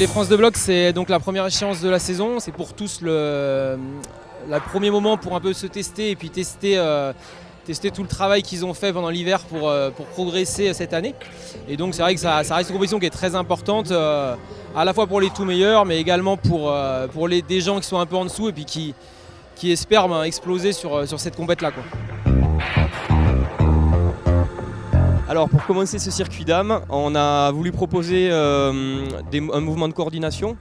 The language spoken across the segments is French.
les France de bloc, c'est donc la première échéance de la saison. C'est pour tous le, premier moment pour un peu se tester et puis tester, euh, tester tout le travail qu'ils ont fait pendant l'hiver pour, euh, progresser cette année. Et donc c'est vrai que ça, reste une compétition qui est très importante, euh, à la fois pour les tout meilleurs, mais également pour, euh, pour les, des gens qui sont un peu en dessous et puis qui, qui espèrent ben, exploser sur, sur cette compète-là. Alors pour commencer ce circuit d'âme, on a voulu proposer euh, un mouvement de coordination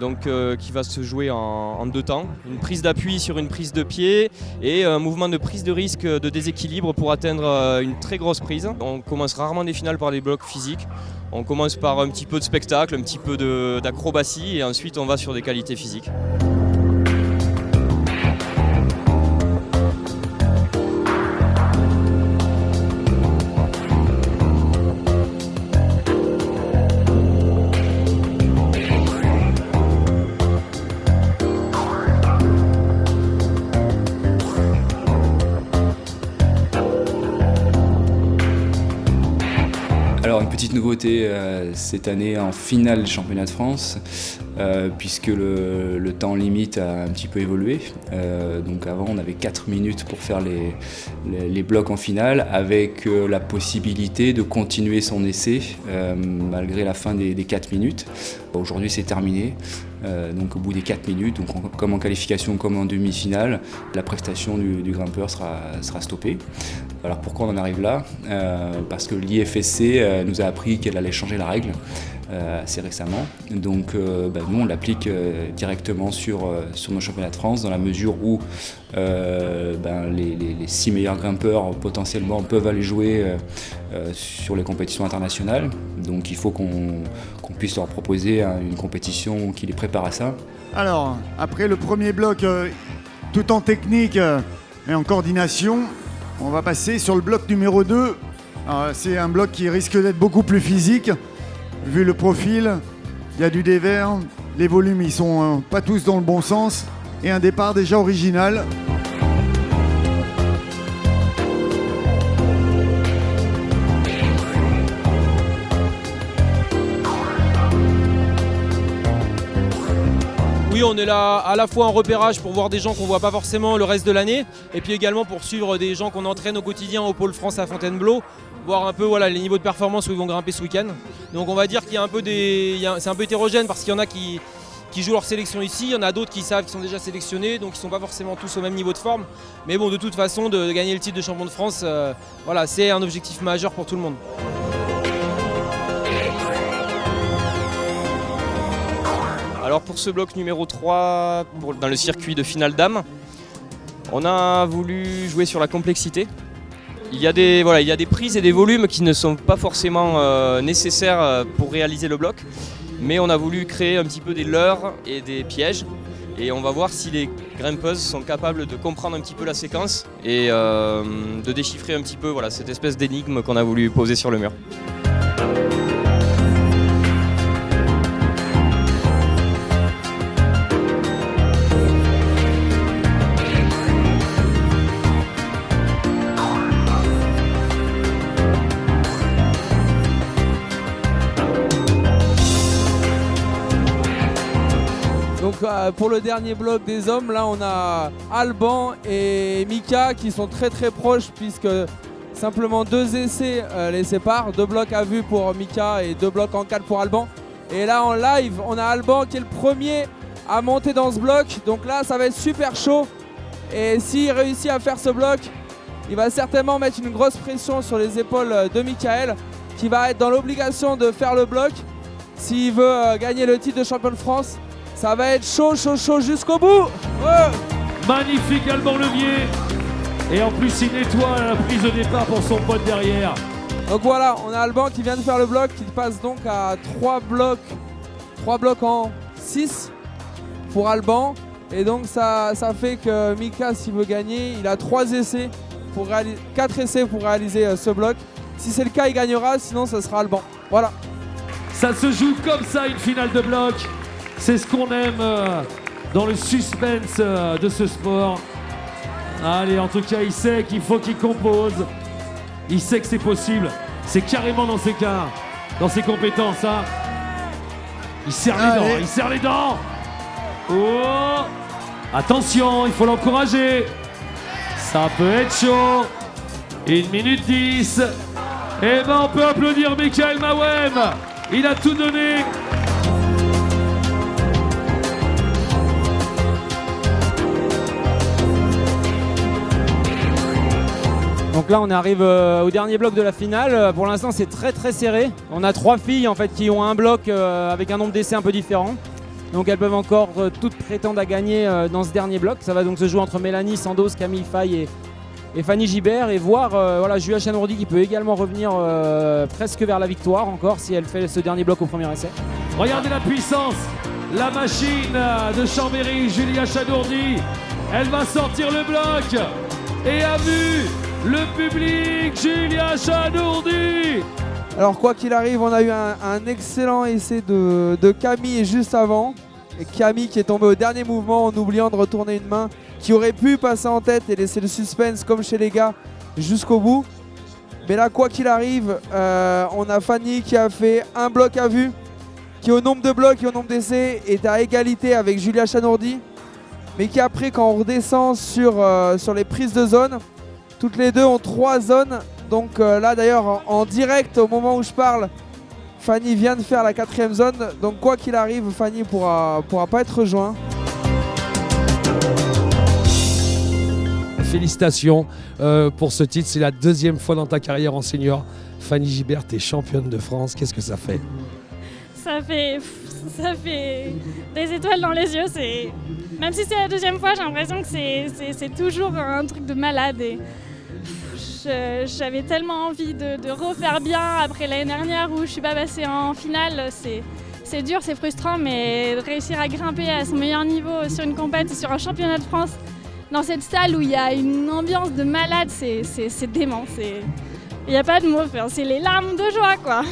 donc, euh, qui va se jouer en, en deux temps. Une prise d'appui sur une prise de pied et un mouvement de prise de risque de déséquilibre pour atteindre euh, une très grosse prise. On commence rarement des finales par des blocs physiques. On commence par un petit peu de spectacle, un petit peu d'acrobatie et ensuite on va sur des qualités physiques. Euh, cette année en finale championnat de France, euh, puisque le, temps limite a un petit peu évolué. Euh, donc avant on avait 4 minutes pour faire les, les, blocs en finale, avec la possibilité de continuer son essai malgré la fin des, des 4 minutes. Aujourd'hui c'est terminé, donc au bout des 4 minutes, comme en qualification comme en demi-finale, la prestation du, grimpeur sera, stoppée. Alors pourquoi on en arrive là? Euh, Parce que l'IFSC euh, nous a appris qu'elle allait changer la règle. euh, assez récemment. Donc bah, nous on l'applique directement sur, sur nos championnats de France dans la mesure où ben, les, six meilleurs grimpeurs potentiellement peuvent aller jouer sur les compétitions internationales. Donc il faut qu'on qu puisse leur proposer une compétition qui les prépare à ça. Alors après le premier bloc tout en technique et en coordination, on va passer sur le bloc numéro 2. C'est un bloc qui risque d'être beaucoup plus physique, vu le profil. Il y a du dévers, les volumes ils sont euh, pas tous dans le bon sens, et un départ déjà original. Oui, on est là à la fois en repérage pour voir des gens qu'on voit pas forcément le reste de l'année, et puis également pour suivre des gens qu'on entraîne au quotidien au pôle France à Fontainebleau, voir un peu voilà, les niveaux de performance où ils vont grimper ce week-end. Donc on va dire qu'il y a un peu des, c'est un peu hétérogène parce qu'il y en a qui, qui jouent leur sélection ici, il y en a d'autres qui savent qu'ils sont déjà sélectionnés, donc ils sont pas forcément tous au même niveau de forme. Mais bon, de toute façon, de, gagner le titre de champion de France, euh, voilà, c'est un objectif majeur pour tout le monde. Alors pour ce bloc numéro 3, pour, dans le circuit de finale d'âme, on a voulu jouer sur la complexité. Il y, a des, prises et des volumes qui ne sont pas forcément euh, nécessaires euh, pour réaliser le bloc, mais on a voulu créer un petit peu des leurres et des pièges. Et on va voir si les grimpeuses sont capables de comprendre un petit peu la séquence et euh, de déchiffrer un petit peu voilà, cette espèce d'énigme qu'on a voulu poser sur le mur. Pour le dernier bloc des hommes, là on a Alban et Mika qui sont très très proches puisque simplement deux essais euh, les séparent, deux blocs à vue pour Mika et deux blocs en 4 pour Alban. Et là en live, on a Alban qui est le premier à monter dans ce bloc. Donc là ça va être super chaud. Et s'il réussit à faire ce bloc, il va certainement mettre une grosse pression sur les épaules de Michael qui va être dans l'obligation de faire le bloc s'il veut euh, gagner le titre de champion de France. Ça va être chaud, chaud, chaud jusqu'au bout. Ouais. Magnifique Alban Levier. Et en plus, il nettoie la prise de départ pour son pote derrière. Donc voilà, on a Alban qui vient de faire le bloc, qui passe donc à 3 blocs, 3 blocs en 6 pour Alban. Et donc ça, ça fait que Mika, s'il veut gagner, il a 3 essais, pour 4 essais pour réaliser euh, ce bloc. Si c'est le cas, il gagnera, sinon ça sera Alban. Voilà. Ça se joue comme ça, une finale de bloc. C'est ce qu'on aime euh, dans le suspense euh, de ce sport. Allez, en tout cas, il sait qu'il faut qu'il compose. Il sait que c'est possible. C'est carrément dans ses cas, dans ses compétences. Hein. Il serre les dents, il serre les dents. Oh Attention, il faut l'encourager. Ça peut être chaud. 1 minute 10. Eh ben, on peut applaudir Michael Mawem. Il a tout donné. Donc là, on arrive euh, au dernier bloc de la finale. Euh, Pour l'instant, c'est très très serré. On a trois filles en fait qui ont un bloc euh, avec un nombre d'essais un peu différent. Donc elles peuvent encore toutes prétendre à gagner dans ce dernier bloc. Ça va donc se jouer entre Mélanie Sandos, Camille Faye et, Fanny Gibert et voir voilà, Julia Chanourdi qui peut également revenir presque vers la victoire encore si elle fait ce dernier bloc au premier essai. Regardez la puissance. La machine de Chambéry, Julia Chadourdi. Elle va sortir le bloc. Et a vu le public, Julia Chadourdi. Alors quoi qu'il arrive, on a eu un, excellent essai de, Camille juste avant. Camille qui est tombée au dernier mouvement en oubliant de retourner une main qui aurait pu passer en tête et laisser le suspense comme chez les gars jusqu'au bout. Mais là, quoi qu'il arrive, euh, on a Fanny qui a fait un bloc à vue, qui au nombre de blocs et au nombre d'essais est à égalité avec Julia Chanourdi. Mais qui après, quand on redescend sur, euh, sur les prises de zone, toutes les deux ont trois zones donc euh, là d'ailleurs en, en direct au moment où je parle, Fanny vient de faire la quatrième zone. Donc quoi qu'il arrive, Fanny pourra, pourra pas être rejoint. Félicitations euh, pour ce titre. C'est la deuxième fois dans ta carrière en senior. Fanny Gibert est championne de France. Qu'est-ce que ça fait? Ça fait, ça fait des étoiles dans les yeux. C'est même si c'est la deuxième fois, j'ai l'impression que c'est- c'est c'est toujours un truc de malade. Et j'avais tellement envie de, refaire bien après l'année dernière où je suis pas passée en finale. C'est dur, c'est frustrant, mais réussir à grimper à son meilleur niveau sur une compète, sur un championnat de France, dans cette salle où il y a une ambiance de malade, c'est dément. Il n'y a pas de mots, c'est les larmes de joie, quoi.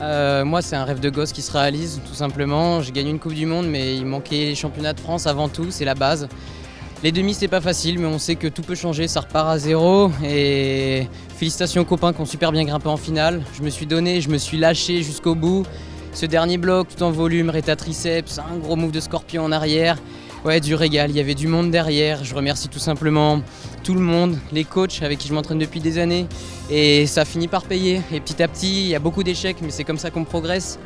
Euh, moi, c'est un rêve de gosse qui se réalise, tout simplement. J'ai gagné une Coupe du Monde, mais il manquait les championnats de France avant tout, c'est la base. Les demi, c'est pas facile, mais on sait que tout peut changer, ça repart à zéro. Et félicitations aux copains qui ont super bien grimpé en finale. Je me suis donné, je me suis lâché jusqu'au bout. Ce dernier bloc, tout en volume, réta triceps, un gros move de scorpion en arrière. Ouais, du régal, il y avait du monde derrière. Je remercie tout simplement tout le monde, les coachs avec qui je m'entraîne depuis des années. Et ça finit par payer. Et petit à petit, il y a beaucoup d'échecs, mais c'est comme ça qu'on progresse.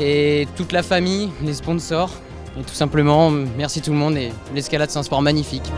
Et toute la famille, les sponsors. Et tout simplement, merci tout le monde. Et l'escalade, c'est un sport magnifique.